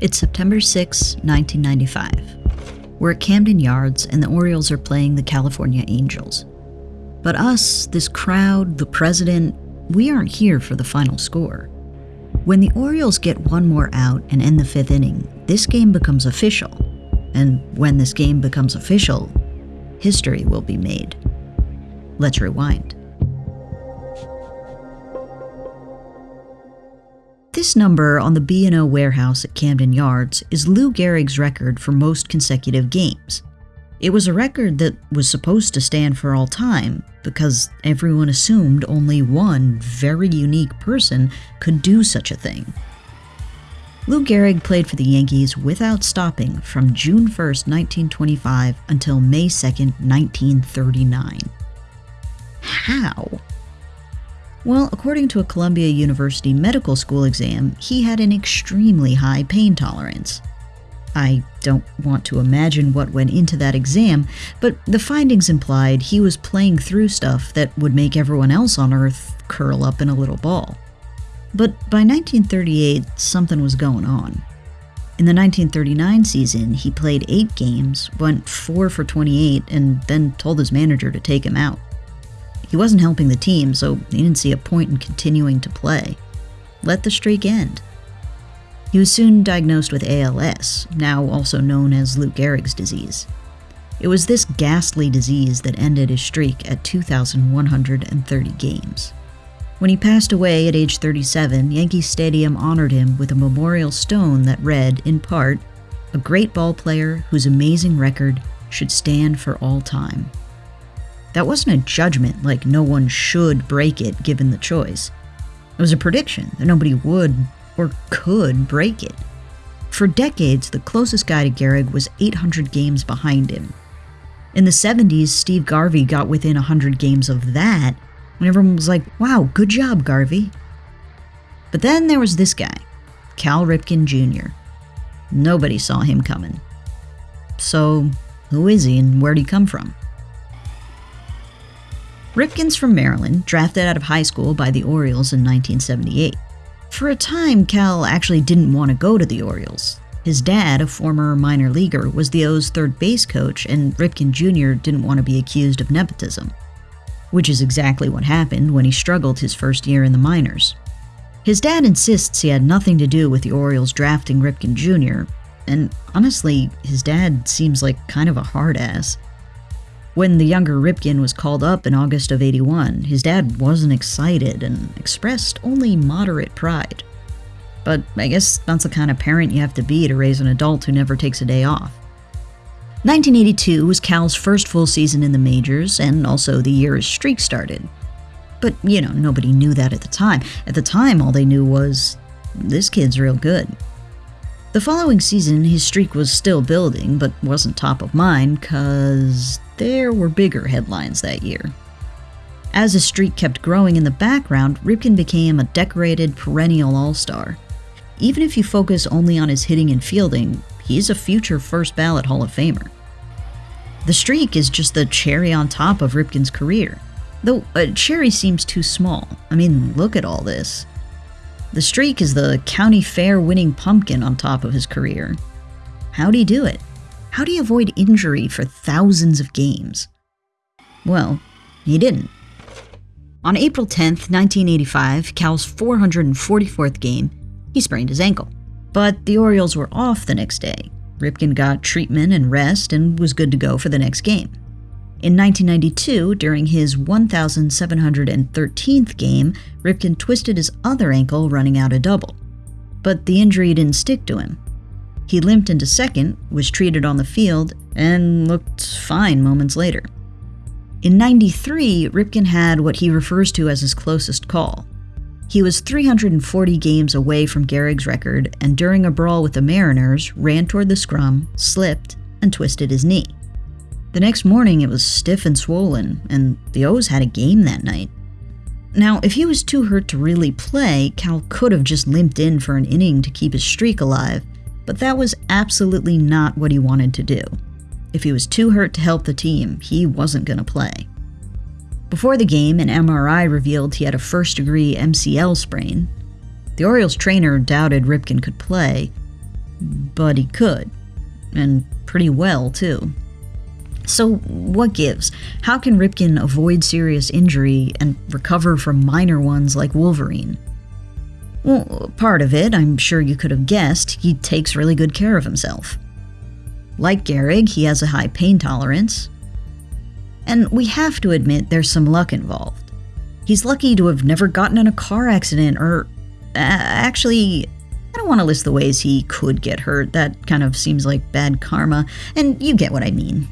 It's September 6, 1995. We're at Camden Yards, and the Orioles are playing the California Angels. But us, this crowd, the president, we aren't here for the final score. When the Orioles get one more out and end the fifth inning, this game becomes official. And when this game becomes official, history will be made. Let's rewind. This number on the B&O warehouse at Camden Yards is Lou Gehrig's record for most consecutive games. It was a record that was supposed to stand for all time because everyone assumed only one very unique person could do such a thing. Lou Gehrig played for the Yankees without stopping from June 1, 1925 until May 2, 1939. How? Well, according to a Columbia University medical school exam, he had an extremely high pain tolerance. I don't want to imagine what went into that exam, but the findings implied he was playing through stuff that would make everyone else on Earth curl up in a little ball. But by 1938, something was going on. In the 1939 season, he played eight games, went 4 for 28, and then told his manager to take him out. He wasn't helping the team, so he didn't see a point in continuing to play. Let the streak end. He was soon diagnosed with ALS, now also known as Lou Gehrig's disease. It was this ghastly disease that ended his streak at 2,130 games. When he passed away at age 37, Yankee Stadium honored him with a memorial stone that read, in part, a great ball player whose amazing record should stand for all time. That wasn't a judgment like no one should break it given the choice. It was a prediction that nobody would or could break it. For decades, the closest guy to Gehrig was 800 games behind him. In the 70s, Steve Garvey got within 100 games of that, and everyone was like, wow, good job, Garvey. But then there was this guy, Cal Ripken Jr. Nobody saw him coming. So, who is he and where'd he come from? Ripken's from Maryland, drafted out of high school by the Orioles in 1978. For a time, Cal actually didn't want to go to the Orioles. His dad, a former minor leaguer, was the O's third base coach, and Ripken Jr. didn't want to be accused of nepotism. Which is exactly what happened when he struggled his first year in the minors. His dad insists he had nothing to do with the Orioles drafting Ripken Jr., and honestly, his dad seems like kind of a hard ass. When the younger Ripken was called up in August of 81, his dad wasn't excited and expressed only moderate pride. But I guess that's the kind of parent you have to be to raise an adult who never takes a day off. 1982 was Cal's first full season in the majors, and also the year his streak started. But, you know, nobody knew that at the time. At the time, all they knew was, this kid's real good. The following season, his streak was still building, but wasn't top of mind, because there were bigger headlines that year. As his streak kept growing in the background, Ripken became a decorated perennial all star. Even if you focus only on his hitting and fielding, he's a future first ballot Hall of Famer. The streak is just the cherry on top of Ripken's career. Though a cherry seems too small. I mean, look at all this. The streak is the county fair winning pumpkin on top of his career. How'd he do it? How do you avoid injury for thousands of games? Well, he didn't. On April 10, 1985, Cal's 444th game, he sprained his ankle. But the Orioles were off the next day. Ripken got treatment and rest and was good to go for the next game. In 1992, during his 1,713th game, Ripken twisted his other ankle running out a double. But the injury didn't stick to him. He limped into second, was treated on the field, and looked fine moments later. In 93, Ripken had what he refers to as his closest call. He was 340 games away from Gehrig's record, and during a brawl with the Mariners, ran toward the scrum, slipped, and twisted his knee. The next morning, it was stiff and swollen, and the O's had a game that night. Now, if he was too hurt to really play, Cal could have just limped in for an inning to keep his streak alive, but that was absolutely not what he wanted to do. If he was too hurt to help the team, he wasn't going to play. Before the game, an MRI revealed he had a first degree MCL sprain. The Orioles trainer doubted Ripken could play, but he could. And pretty well, too. So, what gives? How can Ripken avoid serious injury and recover from minor ones like Wolverine? Well, part of it, I'm sure you could have guessed, he takes really good care of himself. Like Gehrig, he has a high pain tolerance. And we have to admit there's some luck involved. He's lucky to have never gotten in a car accident or. Uh, actually, I don't want to list the ways he could get hurt. That kind of seems like bad karma, and you get what I mean.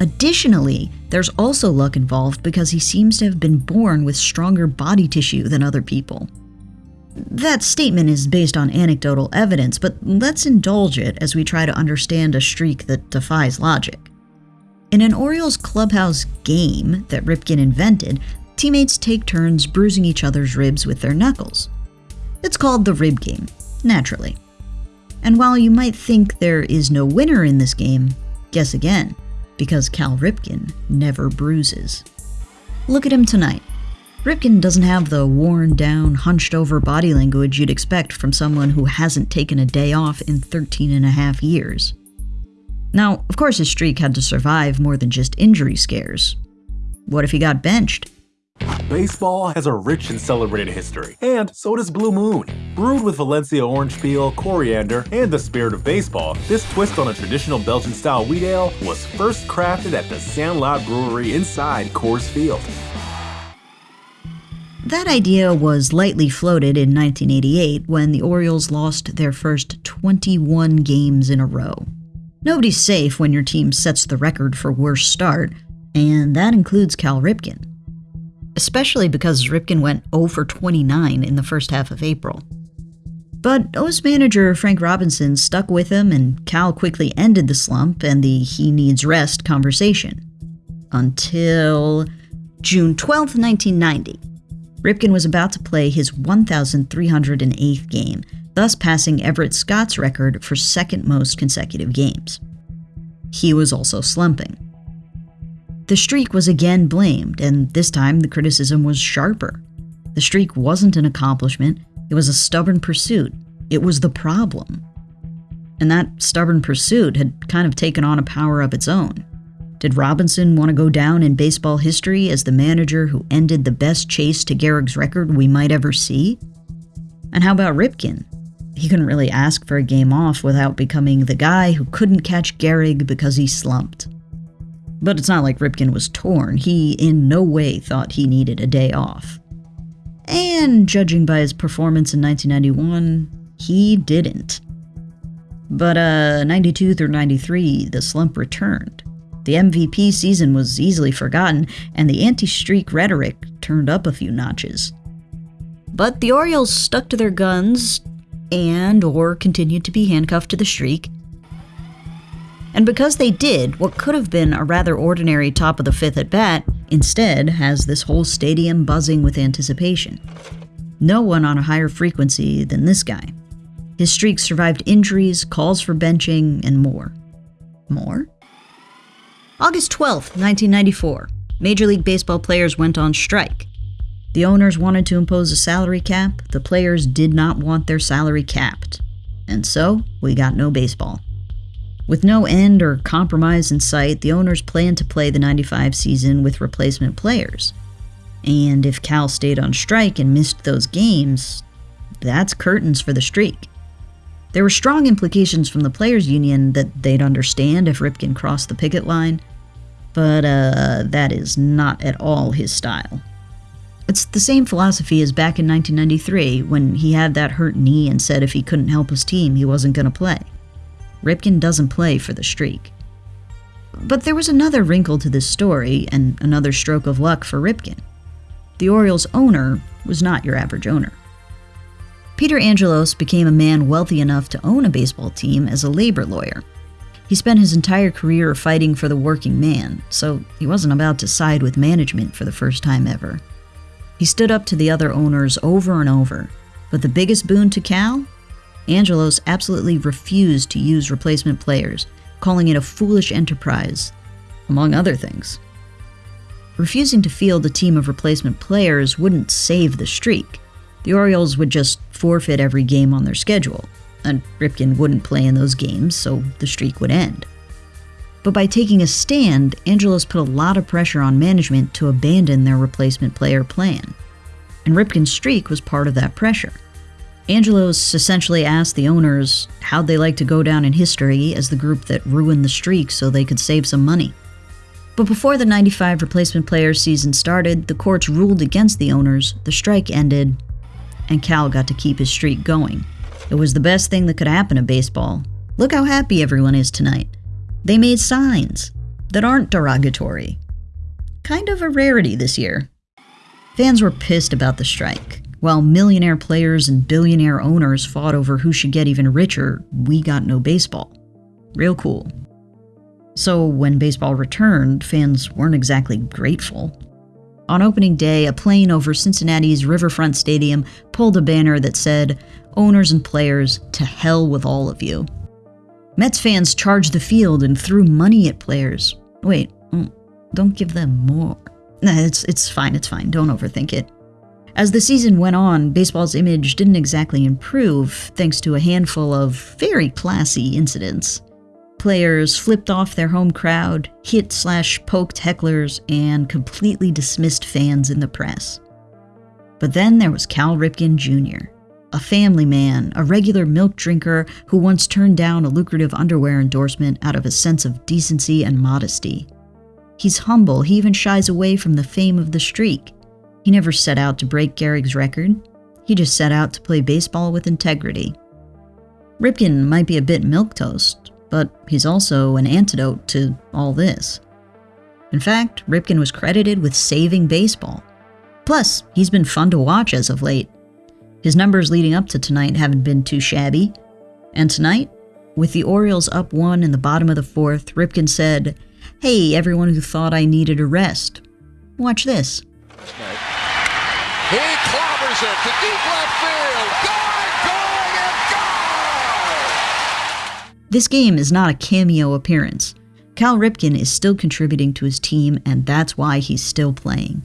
Additionally, there's also luck involved because he seems to have been born with stronger body tissue than other people. That statement is based on anecdotal evidence, but let's indulge it as we try to understand a streak that defies logic. In an Orioles clubhouse game that Ripken invented, teammates take turns bruising each other's ribs with their knuckles. It's called the rib game, naturally. And while you might think there is no winner in this game, guess again because Cal Ripken never bruises. Look at him tonight. Ripken doesn't have the worn down, hunched over body language you'd expect from someone who hasn't taken a day off in 13 and a half years. Now, of course, his streak had to survive more than just injury scares. What if he got benched? Baseball has a rich and celebrated history, and so does Blue Moon. Brewed with Valencia orange peel, coriander, and the spirit of baseball, this twist on a traditional Belgian-style wheat ale was first crafted at the Sandlot Brewery inside Coors Field. That idea was lightly floated in 1988 when the Orioles lost their first 21 games in a row. Nobody's safe when your team sets the record for worst start, and that includes Cal Ripken especially because Ripken went 0 for 29 in the first half of April. But O's manager Frank Robinson stuck with him, and Cal quickly ended the slump and the he needs rest conversation. Until June 12, 1990. Ripken was about to play his 1,308th game, thus passing Everett Scott's record for second most consecutive games. He was also slumping. The streak was again blamed, and this time the criticism was sharper. The streak wasn't an accomplishment, it was a stubborn pursuit. It was the problem. And that stubborn pursuit had kind of taken on a power of its own. Did Robinson want to go down in baseball history as the manager who ended the best chase to Gehrig's record we might ever see? And how about Ripken? He couldn't really ask for a game off without becoming the guy who couldn't catch Gehrig because he slumped. But it's not like Ripken was torn. He in no way thought he needed a day off. And judging by his performance in 1991, he didn't. But uh 92 through 93, the slump returned. The MVP season was easily forgotten, and the anti-streak rhetoric turned up a few notches. But the Orioles stuck to their guns and or continued to be handcuffed to the streak and because they did, what could have been a rather ordinary top of the fifth at bat instead has this whole stadium buzzing with anticipation. No one on a higher frequency than this guy. His streak survived injuries, calls for benching, and more. More? August 12, 1994. Major League Baseball players went on strike. The owners wanted to impose a salary cap, the players did not want their salary capped. And so, we got no baseball. With no end or compromise in sight, the owners planned to play the 95 season with replacement players. And if Cal stayed on strike and missed those games, that's curtains for the streak. There were strong implications from the players' union that they'd understand if Ripken crossed the picket line, but uh, that is not at all his style. It's the same philosophy as back in 1993 when he had that hurt knee and said if he couldn't help his team, he wasn't going to play. Ripken doesn't play for the streak. But there was another wrinkle to this story and another stroke of luck for Ripken. The Orioles' owner was not your average owner. Peter Angelos became a man wealthy enough to own a baseball team as a labor lawyer. He spent his entire career fighting for the working man, so he wasn't about to side with management for the first time ever. He stood up to the other owners over and over, but the biggest boon to Cal Angelos absolutely refused to use replacement players, calling it a foolish enterprise, among other things. Refusing to field a team of replacement players wouldn't save the streak. The Orioles would just forfeit every game on their schedule, and Ripken wouldn't play in those games, so the streak would end. But by taking a stand, Angelos put a lot of pressure on management to abandon their replacement player plan. And Ripken's streak was part of that pressure. Angelos essentially asked the owners how'd they like to go down in history as the group that ruined the streak so they could save some money. But before the 95 replacement player season started, the courts ruled against the owners, the strike ended, and Cal got to keep his streak going. It was the best thing that could happen to baseball. Look how happy everyone is tonight. They made signs that aren't derogatory. Kind of a rarity this year. Fans were pissed about the strike. While millionaire players and billionaire owners fought over who should get even richer, we got no baseball. Real cool. So when baseball returned, fans weren't exactly grateful. On opening day, a plane over Cincinnati's Riverfront Stadium pulled a banner that said, Owners and players, to hell with all of you. Mets fans charged the field and threw money at players. Wait, mm, don't give them more. Nah, it's, it's fine, it's fine, don't overthink it. As the season went on, baseball's image didn't exactly improve thanks to a handful of very classy incidents players flipped off their home crowd, hit slash poked hecklers, and completely dismissed fans in the press. But then there was Cal Ripken Jr., a family man, a regular milk drinker who once turned down a lucrative underwear endorsement out of a sense of decency and modesty. He's humble, he even shies away from the fame of the streak. He never set out to break Gehrig's record, he just set out to play baseball with integrity. Ripken might be a bit milquetoast, but he's also an antidote to all this. In fact, Ripken was credited with saving baseball. Plus, he's been fun to watch as of late. His numbers leading up to tonight haven't been too shabby. And tonight, with the Orioles up one in the bottom of the fourth, Ripken said, Hey, everyone who thought I needed a rest. Watch this. He clobbers it to deep left field. This game is not a cameo appearance. Cal Ripken is still contributing to his team, and that's why he's still playing.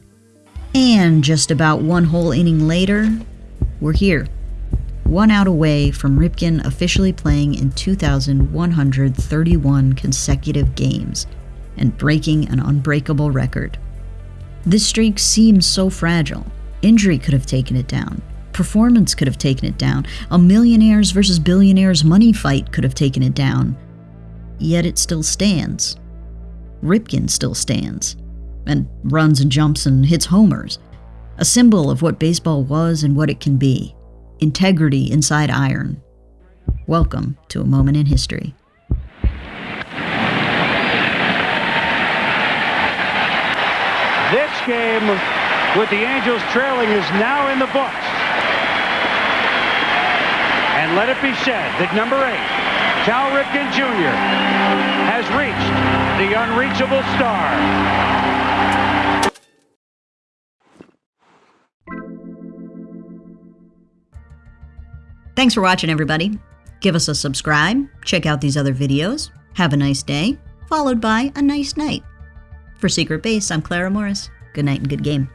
And just about one whole inning later, we're here. One out away from Ripken officially playing in 2,131 consecutive games and breaking an unbreakable record. This streak seems so fragile. Injury could have taken it down. Performance could have taken it down. A millionaires versus billionaires money fight could have taken it down. Yet it still stands. Ripken still stands. And runs and jumps and hits homers. A symbol of what baseball was and what it can be. Integrity inside iron. Welcome to a moment in history. This game, with the Angels trailing, is now in the books. And let it be said that number eight, Cal Ripken Jr., has reached the unreachable star. Thanks for watching, everybody. Give us a subscribe, check out these other videos, have a nice day, followed by a nice night. For Secret Base, I'm Clara Morris. Good night and good game.